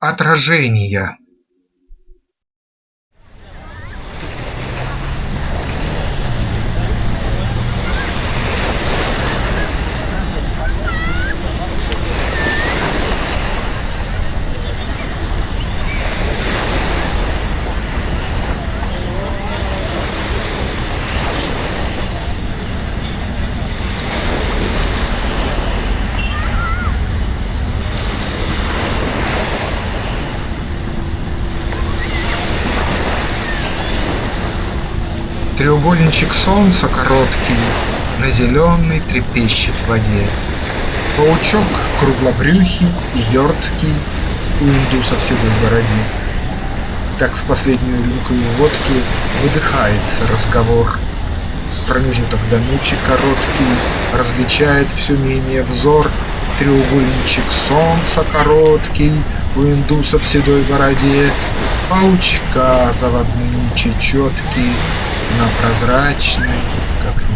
Отражения Треугольничек солнца короткий На зеленой трепещет воде. Паучок круглобрюхий и верткий У индуса в седой бороде. Так с последней рюмкой водки Выдыхается разговор. В промежуток до ночи короткий Различает все менее взор Треугольничек солнца короткий У индуса в седой бороде, Паучка заводные чечетки на прозрачной, как